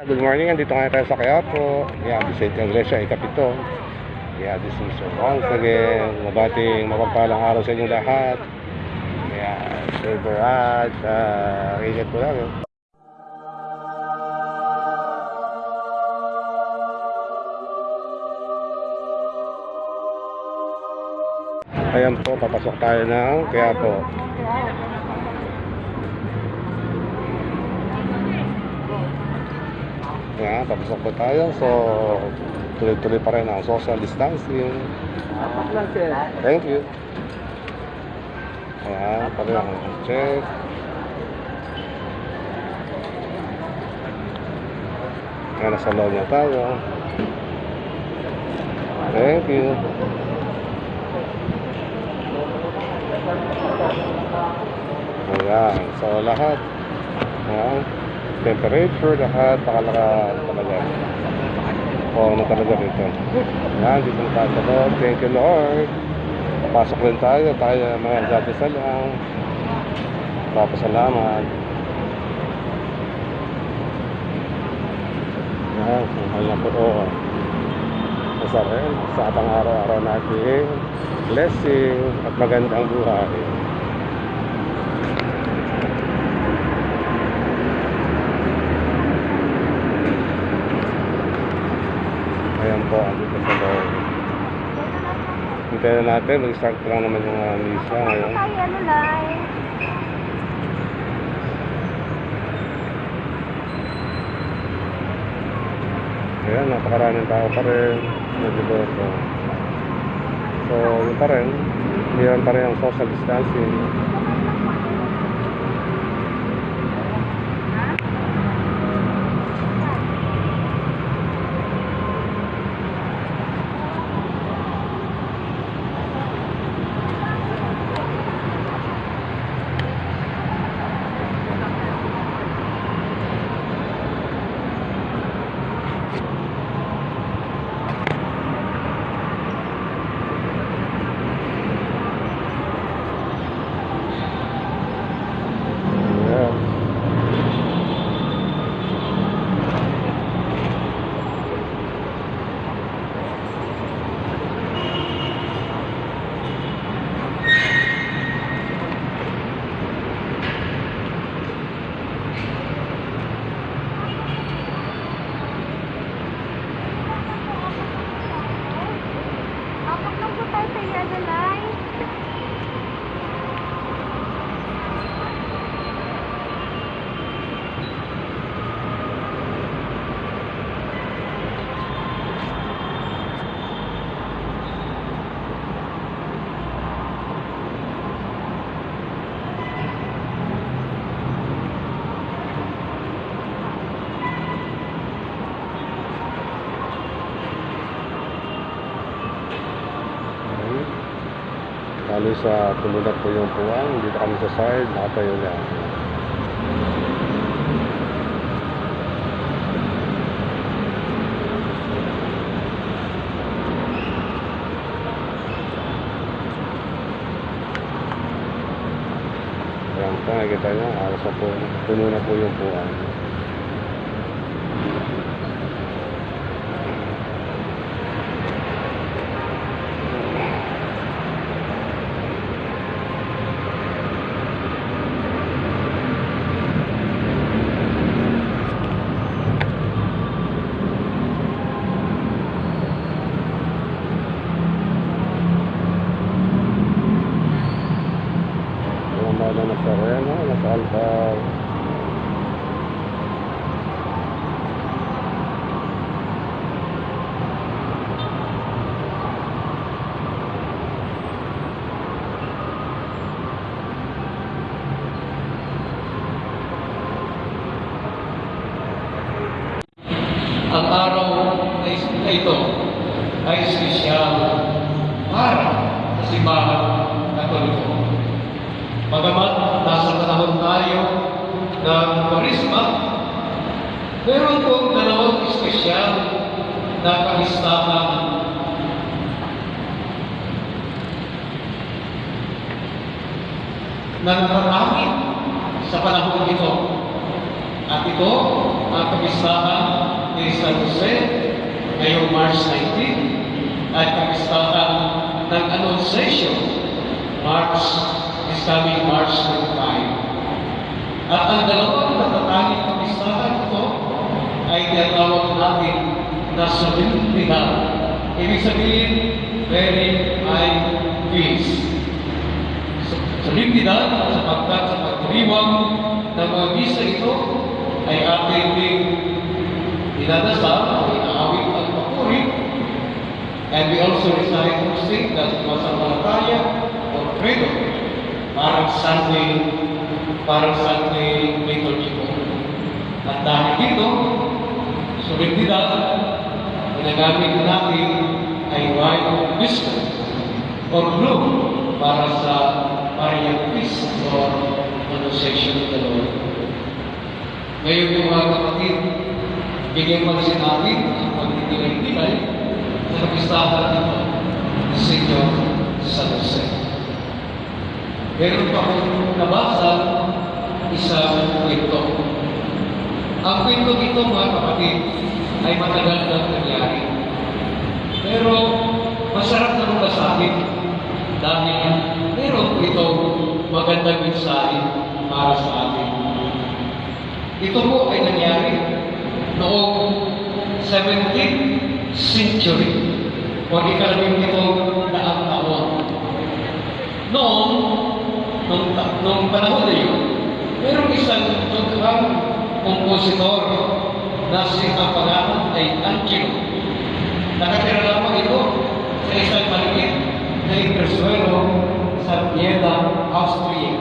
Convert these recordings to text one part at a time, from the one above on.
Good morning, andito ngayon tayo sa Quiapo. Yeah, Vicente Iglesia, ikapito. Yeah, this is once again, mabating mapagpalang araw sa inyong lahat. Yeah, silver at uh, ingat po lang. eh. Ayan po, papasok tayo ng Quiapo. Yan, papasok po tayo. So, tuloy-tuloy pa rin ang social distancing. Thank you. Ayan, pa rin ang check. Ayan, nasa loob na tayo. Thank you. Ayan, so lahat. Ayan, temperature, lahat, nakalaka talaga. Oo, ano talaga dito. Ayan, dito na tayo sa loob. Thank you, Lord. Pasok rin tayo. Tayo mga nagdadasal lang. Papasalamat. Ayan, mahal na po. Oo. Sa rin, sa atang araw-araw natin. Blessing at magandang buhay. Ayan po, andito sa loob. Hintayin na natin, mag-start pa lang naman yung uh, misa ngayon. Tayo, ano lang. Ayan, napakaraming tao pa rin. Nagdiboto. So, yun pa rin. Mayroon pa rin ang social distancing. Ayan. Apak lang Lalo sa tumulat po yung puwang, dito kami sa side, nakatayo na. Ayan po, nakikita nyo, alas na po, puno na po yung puwang. Yung mga na sa Reno, nasa Alvar. Ang araw na is- na ito ay espesyal para sa simbahan katoliko. Bagamat nasa panahon tayo ng Kwarisma, meron pong dalawang espesyal na kalistahan ng marami sa panahon ito. At ito ang kapistahan ni San Jose ngayong March 19 at kapistahan ng Annunciation March is coming March 25. At ang dalawang natatanging kapistahan ito ay tinatawag natin na solemnidad. Ibig sabihin, very high feast. Solemnidad sapagkat sa pagdiriwang ng mga misa ito ay ating ding dinadasal o inaawit and we also recite or sing that masampalataya or credo parang Sunday parang Sunday liturgy ko. At dahil dito, solemnidad, ginagamit natin ay wine of wisdom or blue para sa Marian Feast or Annunciation of the Lord. Ngayon mga kapatid, bigyan pa rin natin ang pagtitilay-tilay sa kapistahan nito ni Senyor San Jose. Meron pa akong nabasa isang kwento. Ang kwento dito mga kapatid ay matagal na nangyari. Pero masarap na mabasahin dahil meron ito magandang mensahe para sa atin. Ito po ay nangyari noong 17th century o ikalabing itong daang taon. Noong, nung, nung panahon na yun, merong isang tugang kompositor na si ang pangalan ay Angelo. Nakatira lamang ito sa isang maliit na intersuelo sa Vienna, Austria.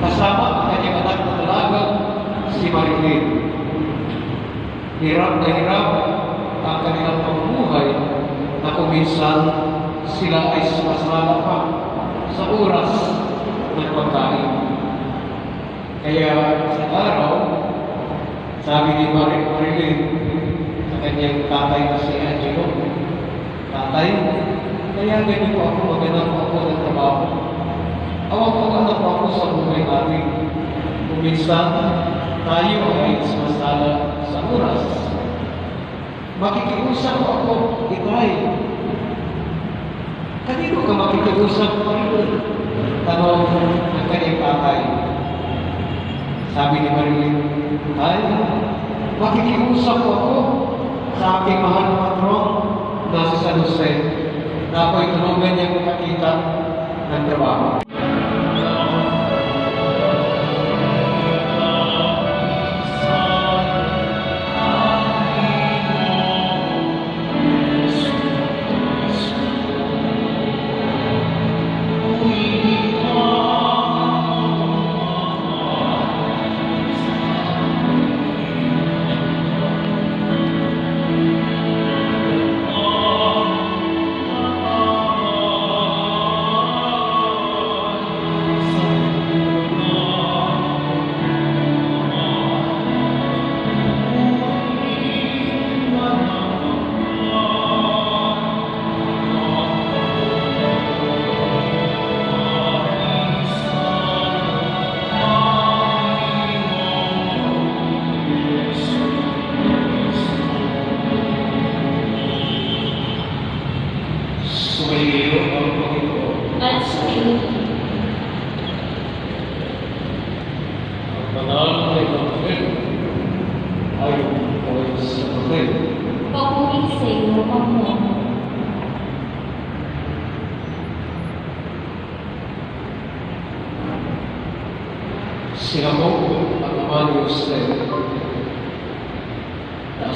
Kasama ang kanyang anak na dalaga, si Marilyn. Hirap na hirap ang kanilang pamumuhay na kung minsan sila ay sumasala pa sa oras ng pagkain. Kaya sa araw, sabi ni Mar- Marilyn sa kanyang tatay na si Angelo, Tatay, kaya ganyan po ako, magandang po ako ng trabaho. Awag ko anak po sa buhay natin. Kung minsan, tayo ay sumasala sa oras. Makikiusap po ako, ikay. Kanino ka makikiusap rin? Tanong ng kanyang tatay. Sabi ni Marilyn, ay, makikiusap po ako sa aking mahal na patron na si San Jose na ako'y tulungan niyang makakita ng trabaho.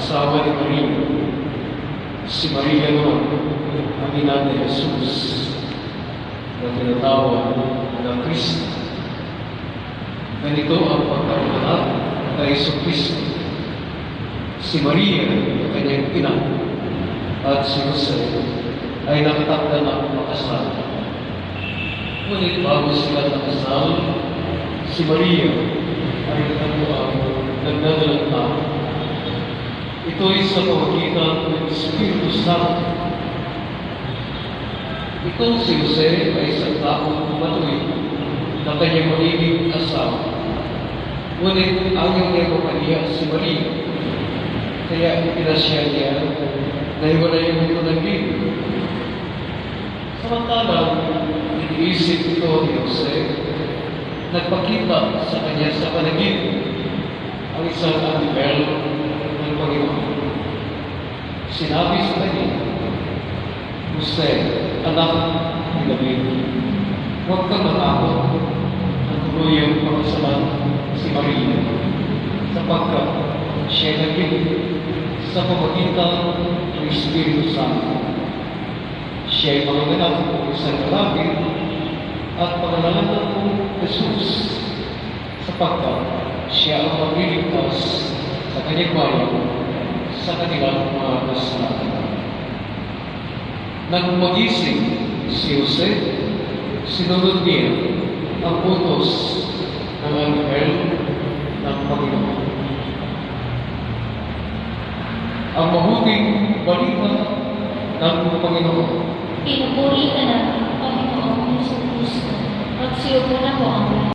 Asawa ni Maria. Si Maria naman ang ina ni Jesus na tinatawag na Kristo. Ganito ang pagkakalat kay Yesu Kristo. Si Maria, ang kanyang ina, at si Jose ay nakatakda na makasal. Ngunit bago sila nakasal, si Maria ay natagpo ang nagdadalang tao. Ito'y sa pamagitan ng Espiritu Santo. Itong si Jose ay isang taong matuwid na kanyang magiging asawa. Ngunit ayaw niya kaniya si Maria Kaya ipinasya niya na hiwalayin ito ng Biblia. Samantalang iniisip ito ni Jose, nagpakita sa kanya sa panaginip ang isang anibel ng Panginoon. Sinabi sa kanya, Jose, anak David, huwag kang matakot at tuluyang pagkasalan si Maria sapagkat siya naging sa pamagitan ng Espiritu Santo. Siya ay manganganak ng isang lalaki at pangalanan ng Jesus sapagkat siya ang magliligtas sa kanyang bayan sa kanilang mga kasalanan. Nang magising si Jose, sinunod niya ang utos ng anghel ng Panginoon. Ang mahuting balita ng Panginoon. Pinupuri ka na, Panginoon Yeso Kristo. Magsiyo na po ang